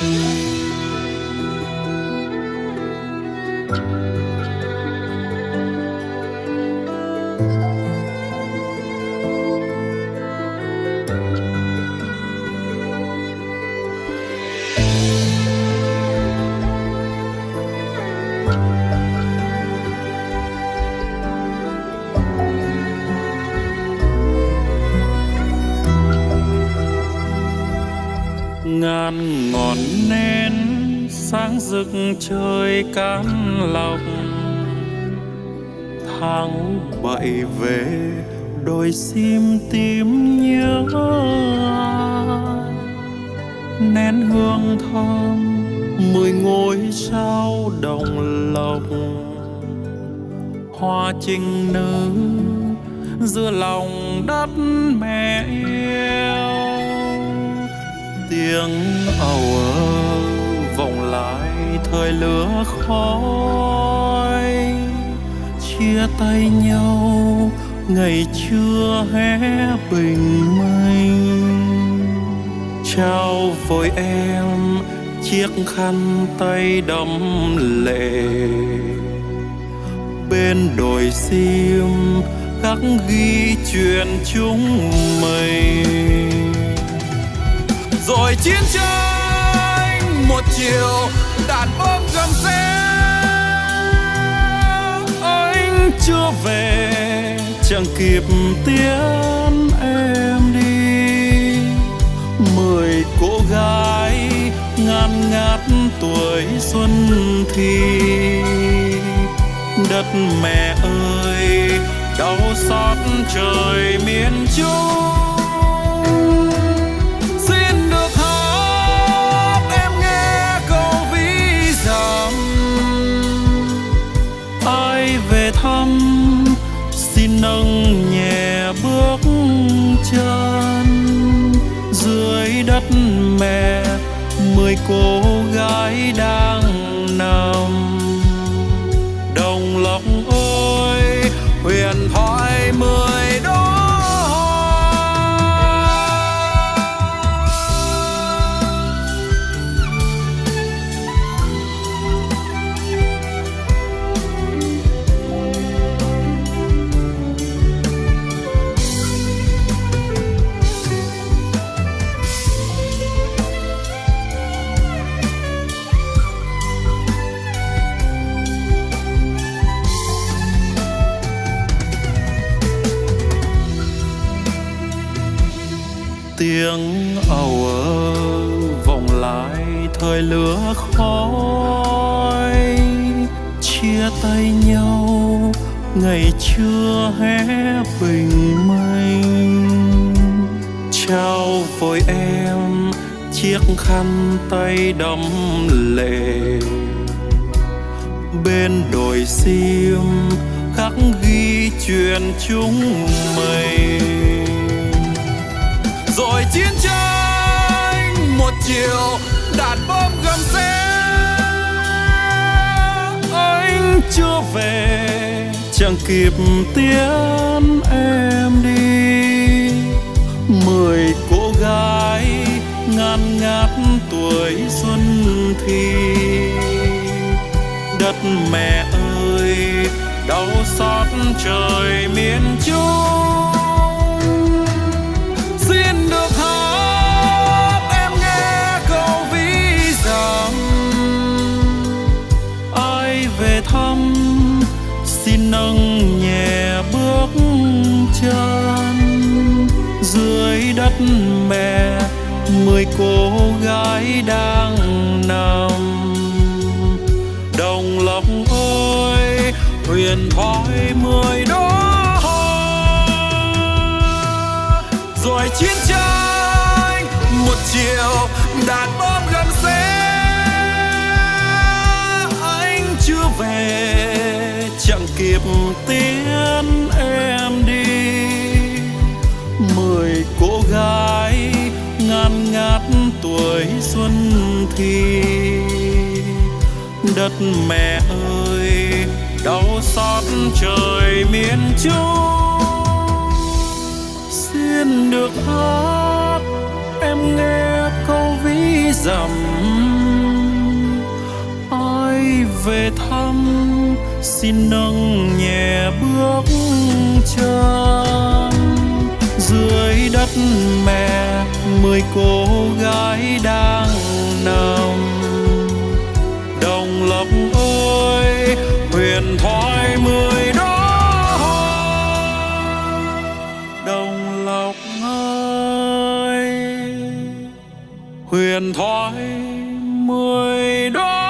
啊。Ngàn ngọn nến sáng rực trời cán lòng, tháng bảy về đôi sim tím nhớ nén hương thơm mười ngôi sao đồng lòng hoa trinh nữ giữa lòng đất mẹ yêu tiếng ầu ơ vọng lại thời lửa khói. Chia tay nhau, ngày chưa hé bình minh. Trao vội em chiếc khăn tay đẫm lệ. Bên đồi sim khắc ghi chuyện chúng mình rồi chiến tranh, một chiều đàn bom gầm xe. Anh chưa về, chẳng kịp tiễn em đi. Mười cô gái ngàn ngát tuổi xuân thì. Đất mẹ ơi, đau xót trời miền trung. Đất mẹ mười cô gái đang nằm. Đồng lộc ơi huyền thoại tiếng ầu ơ vòng lại thời lửa khói, chia tay nhau, ngày chưa hé bình minh. Trao vội em, chiếc khăn tay đẫm lệ. Bên đồi sim khắc ghi chuyện chúng mình chiến tranh, một chiều đạn bom gầm xe. Anh chưa về, chẳng kịp tiễn em đi. Mười cô gái ngàn ngát tuổi xuân thì đất mẹ ơi, đau xót trời miền trung. Mẹ, mười cô gái đang nằm đồng lòng ơi, huyền thoại mười đó rồi chiến tranh, một chiều đàn bom gầm xe anh chưa về, chẳng kịp tiến. Tan ngát tuổi xuân thì đất mẹ ơi, đau xót trời miền trung. Xin được hát, em nghe câu ví dặm. Ai về thăm, xin nâng nhẹ bước chân. Dưới đất mẹ mười cô gái đang nằm. Đồng lộc ơi, huyền thoại mười đó đồng lộc ơi, huyền thoại mười đó